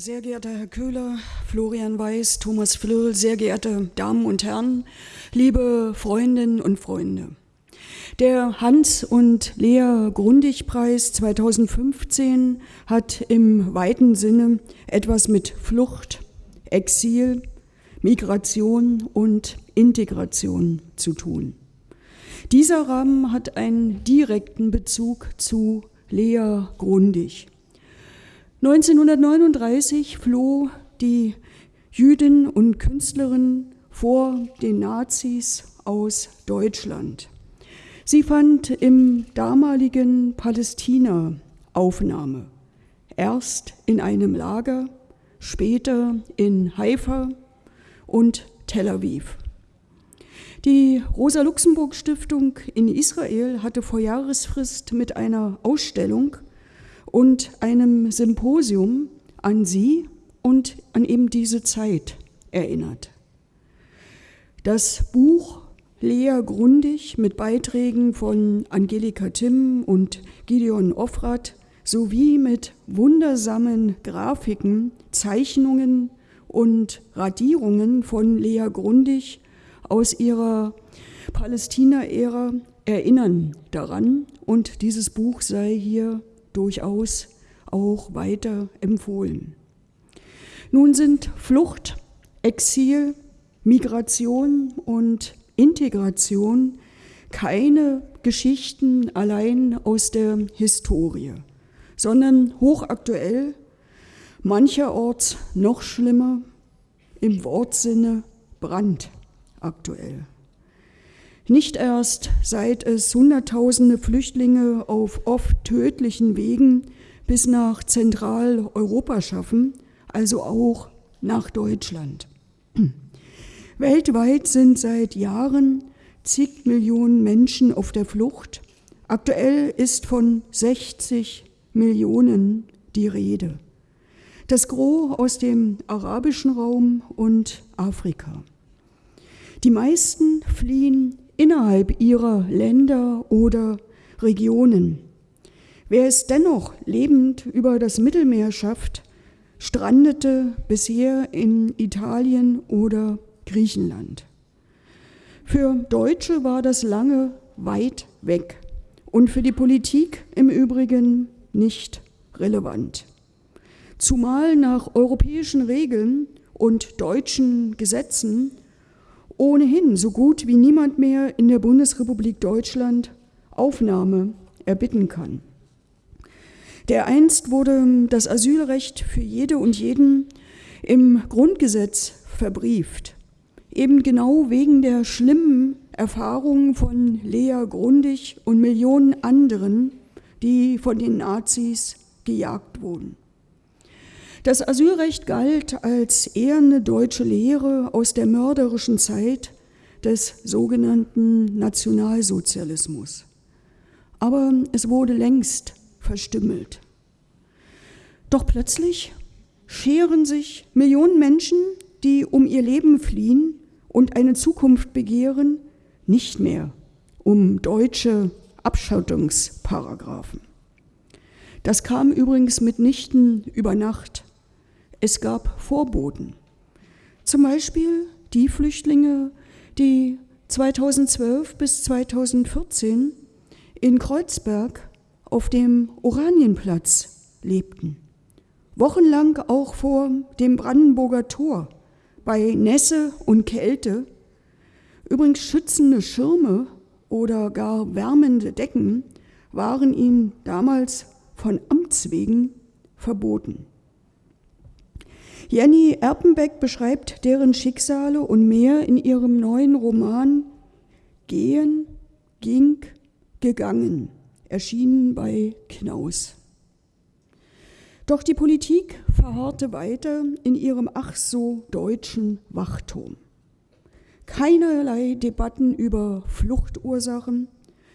sehr geehrter Herr Köhler, Florian Weiß, Thomas Flöhl, sehr geehrte Damen und Herren, liebe Freundinnen und Freunde. Der Hans- und Lea Grundig-Preis 2015 hat im weiten Sinne etwas mit Flucht, Exil, Migration und Integration zu tun. Dieser Rahmen hat einen direkten Bezug zu Lea Grundig. 1939 floh die Jüdin und Künstlerin vor den Nazis aus Deutschland. Sie fand im damaligen Palästina Aufnahme. Erst in einem Lager, später in Haifa und Tel Aviv. Die Rosa-Luxemburg-Stiftung in Israel hatte vor Jahresfrist mit einer Ausstellung und einem Symposium an sie und an eben diese Zeit erinnert. Das Buch Lea Grundig mit Beiträgen von Angelika Timm und Gideon Offrat sowie mit wundersamen Grafiken, Zeichnungen und Radierungen von Lea Grundig aus ihrer Palästina-Ära erinnern daran und dieses Buch sei hier durchaus auch weiter empfohlen. Nun sind Flucht, Exil, Migration und Integration keine Geschichten allein aus der Historie, sondern hochaktuell, mancherorts noch schlimmer, im Wortsinne brandaktuell. Nicht erst seit es Hunderttausende Flüchtlinge auf oft tödlichen Wegen bis nach Zentraleuropa schaffen, also auch nach Deutschland. Weltweit sind seit Jahren zig Millionen Menschen auf der Flucht. Aktuell ist von 60 Millionen die Rede. Das Gros aus dem arabischen Raum und Afrika. Die meisten fliehen innerhalb ihrer Länder oder Regionen. Wer es dennoch lebend über das Mittelmeer schafft, strandete bisher in Italien oder Griechenland. Für Deutsche war das lange weit weg und für die Politik im Übrigen nicht relevant. Zumal nach europäischen Regeln und deutschen Gesetzen ohnehin so gut wie niemand mehr in der Bundesrepublik Deutschland Aufnahme erbitten kann. Dereinst wurde das Asylrecht für jede und jeden im Grundgesetz verbrieft, eben genau wegen der schlimmen Erfahrungen von Lea Grundig und Millionen anderen, die von den Nazis gejagt wurden. Das Asylrecht galt als eherne deutsche Lehre aus der mörderischen Zeit des sogenannten Nationalsozialismus. Aber es wurde längst verstümmelt. Doch plötzlich scheren sich Millionen Menschen, die um ihr Leben fliehen und eine Zukunft begehren, nicht mehr um deutsche Abschottungsparagraphen. Das kam übrigens mitnichten über Nacht. Es gab Vorboten. Zum Beispiel die Flüchtlinge, die 2012 bis 2014 in Kreuzberg auf dem Oranienplatz lebten. Wochenlang auch vor dem Brandenburger Tor bei Nässe und Kälte. Übrigens schützende Schirme oder gar wärmende Decken waren ihnen damals von Amts wegen verboten. Jenny Erpenbeck beschreibt deren Schicksale und mehr in ihrem neuen Roman Gehen, ging, gegangen, erschienen bei Knaus. Doch die Politik verharrte weiter in ihrem ach so deutschen Wachturm. Keinerlei Debatten über Fluchtursachen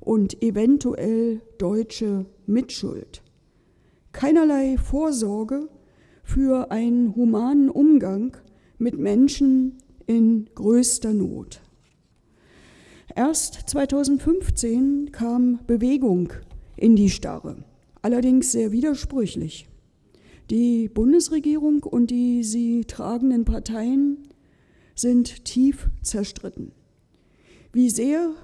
und eventuell deutsche Mitschuld. Keinerlei Vorsorge für einen humanen Umgang mit Menschen in größter Not. Erst 2015 kam Bewegung in die Starre, allerdings sehr widersprüchlich. Die Bundesregierung und die sie tragenden Parteien sind tief zerstritten. Wie sehr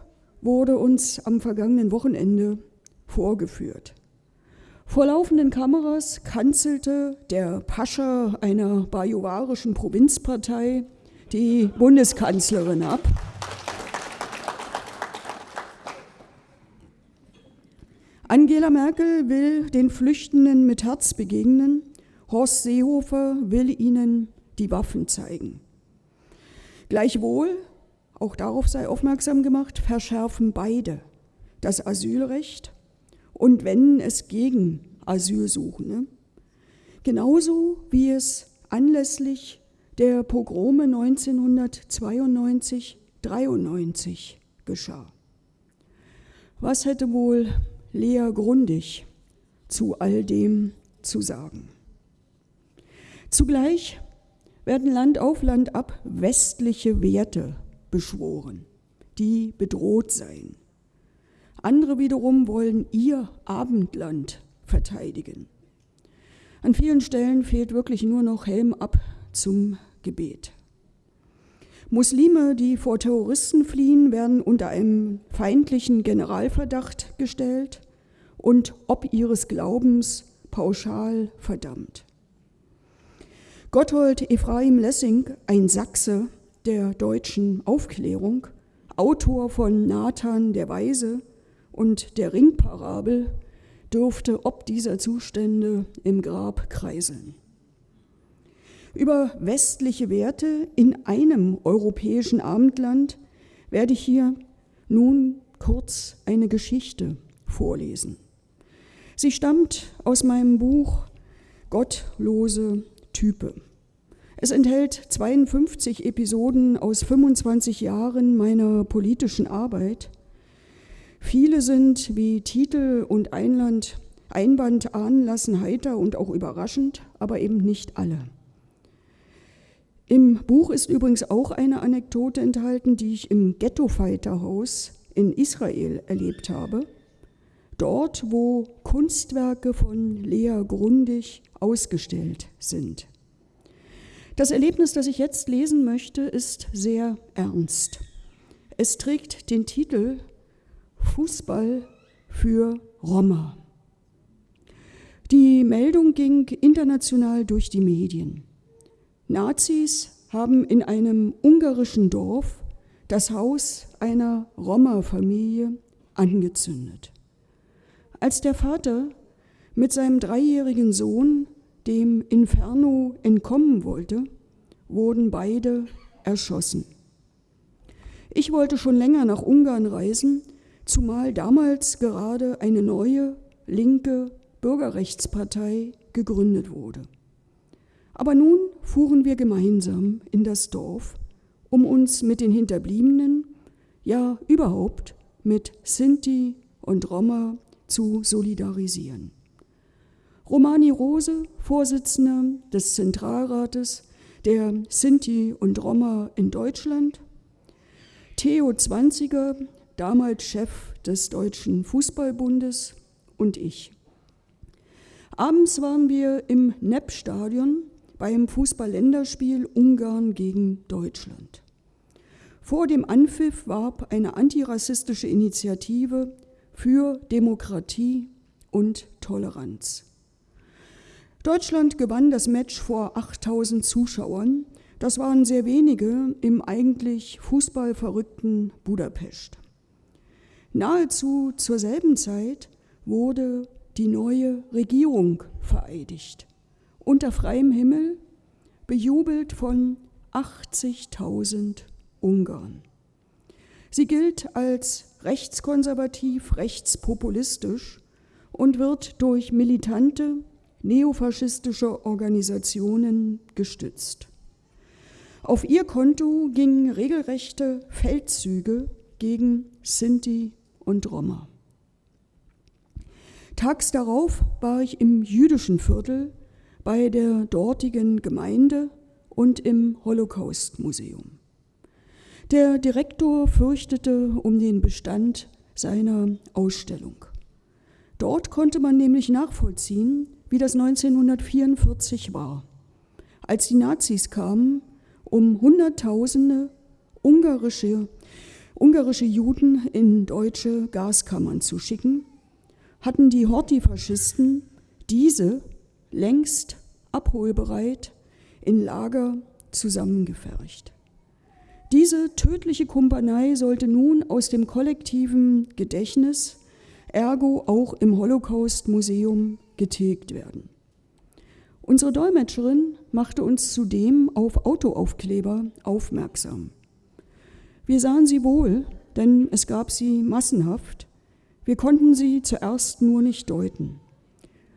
wurde uns am vergangenen Wochenende vorgeführt. Vor laufenden Kameras kanzelte der Pascha einer bajuwarischen Provinzpartei die Bundeskanzlerin ab. Angela Merkel will den Flüchtenden mit Herz begegnen. Horst Seehofer will ihnen die Waffen zeigen. Gleichwohl, auch darauf sei aufmerksam gemacht, verschärfen beide das Asylrecht und wenden es gegen Asylsuchende. Genauso wie es anlässlich der Pogrome 1992-93 geschah. Was hätte wohl Lea Grundig zu all dem zu sagen? Zugleich werden Land auf Land ab westliche Werte beschworen, die bedroht seien. Andere wiederum wollen ihr Abendland verteidigen. An vielen Stellen fehlt wirklich nur noch Helm ab zum Gebet. Muslime, die vor Terroristen fliehen, werden unter einem feindlichen Generalverdacht gestellt und ob ihres Glaubens pauschal verdammt. Gotthold Ephraim Lessing, ein Sachse der deutschen Aufklärung, Autor von Nathan der Weise und der Ringparabel, dürfte ob dieser Zustände im Grab kreiseln. Über westliche Werte in einem europäischen Abendland werde ich hier nun kurz eine Geschichte vorlesen. Sie stammt aus meinem Buch Gottlose Type. Es enthält 52 Episoden aus 25 Jahren meiner politischen Arbeit. Viele sind, wie Titel und Einland, Einband ahnen lassen, heiter und auch überraschend, aber eben nicht alle. Im Buch ist übrigens auch eine Anekdote enthalten, die ich im Ghetto-Fighter-Haus in Israel erlebt habe. Dort, wo Kunstwerke von Lea Grundig ausgestellt sind. Das Erlebnis, das ich jetzt lesen möchte, ist sehr ernst. Es trägt den Titel Fußball für Roma. Die Meldung ging international durch die Medien. Nazis haben in einem ungarischen Dorf das Haus einer Roma-Familie angezündet. Als der Vater mit seinem dreijährigen Sohn dem Inferno entkommen wollte, wurden beide erschossen. Ich wollte schon länger nach Ungarn reisen, zumal damals gerade eine neue linke Bürgerrechtspartei gegründet wurde. Aber nun fuhren wir gemeinsam in das Dorf, um uns mit den Hinterbliebenen, ja überhaupt mit Sinti und Roma zu solidarisieren. Romani Rose, Vorsitzender des Zentralrates der Sinti und Roma in Deutschland, Theo Zwanziger, damals Chef des Deutschen Fußballbundes und ich. Abends waren wir im Nepp-Stadion beim Fußball-Länderspiel Ungarn gegen Deutschland. Vor dem Anpfiff warb eine antirassistische Initiative für Demokratie und Toleranz. Deutschland gewann das Match vor 8000 Zuschauern. Das waren sehr wenige im eigentlich fußballverrückten Budapest. Nahezu zur selben Zeit wurde die neue Regierung vereidigt unter freiem Himmel, bejubelt von 80.000 Ungarn. Sie gilt als rechtskonservativ, rechtspopulistisch und wird durch militante neofaschistische Organisationen gestützt. Auf ihr Konto gingen regelrechte Feldzüge gegen Sinti und Roma. Tags darauf war ich im jüdischen Viertel bei der dortigen Gemeinde und im Holocaust-Museum. Der Direktor fürchtete um den Bestand seiner Ausstellung. Dort konnte man nämlich nachvollziehen, wie das 1944 war, als die Nazis kamen, um Hunderttausende ungarische, ungarische Juden in deutsche Gaskammern zu schicken, hatten die Horthy-Faschisten diese längst abholbereit in Lager zusammengefercht. Diese tödliche Kumpanei sollte nun aus dem kollektiven Gedächtnis, ergo auch im Holocaust-Museum, getilgt werden. Unsere Dolmetscherin machte uns zudem auf Autoaufkleber aufmerksam. Wir sahen sie wohl, denn es gab sie massenhaft. Wir konnten sie zuerst nur nicht deuten.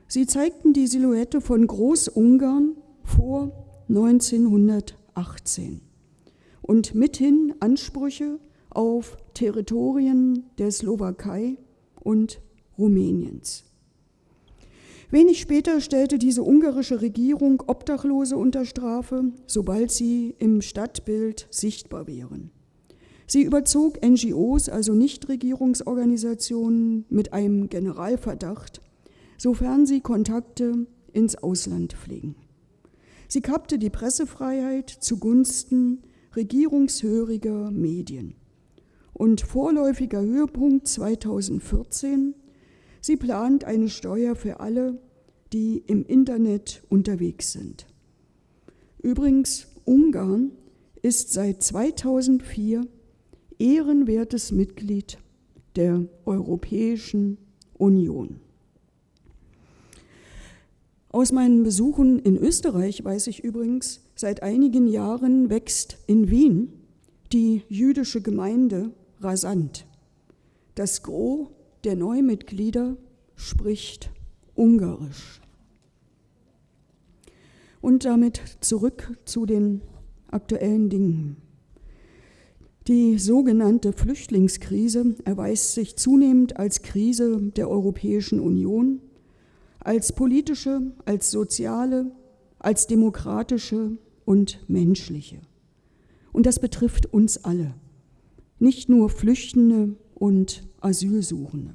Sie zeigten die Silhouette von Großungarn vor 1918 und mithin Ansprüche auf Territorien der Slowakei und Rumäniens. Wenig später stellte diese ungarische Regierung Obdachlose unter Strafe, sobald sie im Stadtbild sichtbar wären. Sie überzog NGOs, also Nichtregierungsorganisationen, mit einem Generalverdacht, sofern sie Kontakte ins Ausland pflegen. Sie kappte die Pressefreiheit zugunsten regierungshöriger Medien. Und vorläufiger Höhepunkt 2014, sie plant eine Steuer für alle, die im Internet unterwegs sind. Übrigens, Ungarn ist seit 2004 ehrenwertes Mitglied der Europäischen Union. Aus meinen Besuchen in Österreich weiß ich übrigens, seit einigen Jahren wächst in Wien die jüdische Gemeinde rasant. Das Gros der Neumitglieder spricht Ungarisch. Und damit zurück zu den aktuellen Dingen. Die sogenannte Flüchtlingskrise erweist sich zunehmend als Krise der Europäischen Union, als politische, als soziale, als demokratische und menschliche. Und das betrifft uns alle, nicht nur Flüchtende und Asylsuchende.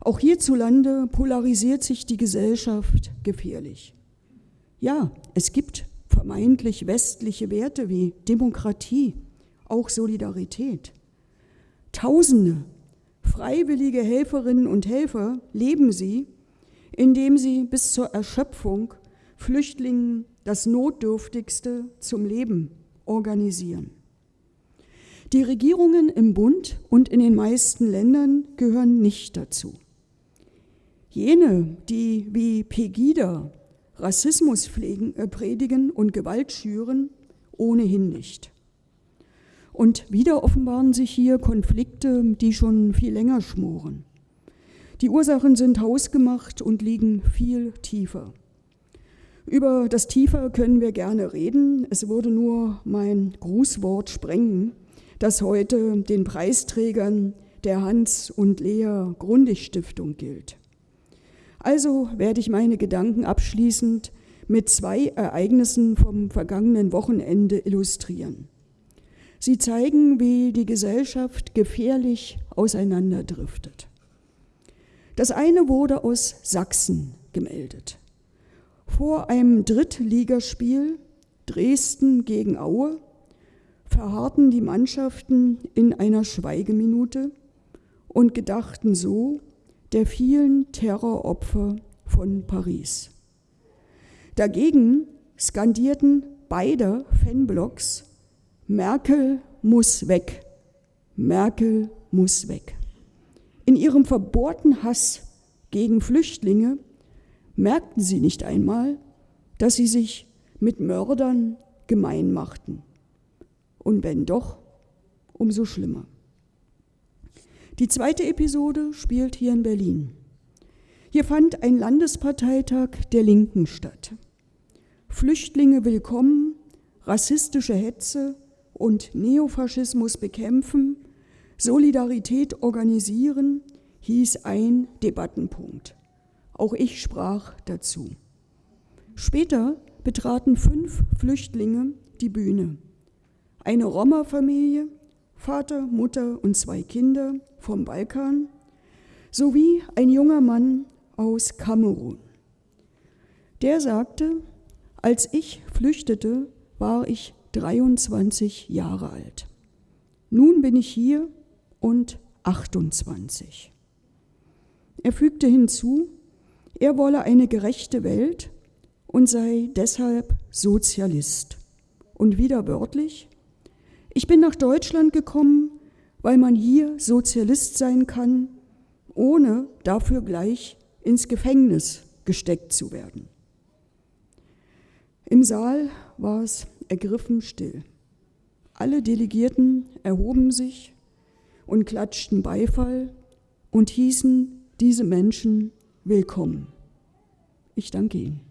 Auch hierzulande polarisiert sich die Gesellschaft gefährlich. Ja, es gibt vermeintlich westliche Werte wie Demokratie, auch Solidarität. Tausende freiwillige Helferinnen und Helfer leben sie, indem sie bis zur Erschöpfung Flüchtlingen das Notdürftigste zum Leben organisieren. Die Regierungen im Bund und in den meisten Ländern gehören nicht dazu. Jene, die wie Pegida Rassismus pflegen, äh, predigen und Gewalt schüren, ohnehin nicht. Und wieder offenbaren sich hier Konflikte, die schon viel länger schmoren. Die Ursachen sind hausgemacht und liegen viel tiefer. Über das Tiefer können wir gerne reden. Es würde nur mein Grußwort sprengen, das heute den Preisträgern der Hans- und Lea Grundig Stiftung gilt. Also werde ich meine Gedanken abschließend mit zwei Ereignissen vom vergangenen Wochenende illustrieren. Sie zeigen, wie die Gesellschaft gefährlich auseinanderdriftet. Das eine wurde aus Sachsen gemeldet. Vor einem Drittligaspiel Dresden gegen Aue verharrten die Mannschaften in einer Schweigeminute und gedachten so der vielen Terroropfer von Paris. Dagegen skandierten beide Fanblocks Merkel muss weg. Merkel muss weg. In ihrem verbohrten Hass gegen Flüchtlinge merkten sie nicht einmal, dass sie sich mit Mördern gemein machten. Und wenn doch, umso schlimmer. Die zweite Episode spielt hier in Berlin. Hier fand ein Landesparteitag der Linken statt. Flüchtlinge willkommen, rassistische Hetze und Neofaschismus bekämpfen, Solidarität organisieren, hieß ein Debattenpunkt. Auch ich sprach dazu. Später betraten fünf Flüchtlinge die Bühne. Eine Roma-Familie, Vater, Mutter und zwei Kinder vom Balkan sowie ein junger Mann aus Kamerun. Der sagte, als ich flüchtete, war ich 23 Jahre alt. Nun bin ich hier und 28. Er fügte hinzu, er wolle eine gerechte Welt und sei deshalb Sozialist. Und wieder wörtlich, ich bin nach Deutschland gekommen, weil man hier Sozialist sein kann, ohne dafür gleich ins Gefängnis gesteckt zu werden. Im Saal war es ergriffen still. Alle Delegierten erhoben sich und klatschten Beifall und hießen diese Menschen willkommen. Ich danke Ihnen.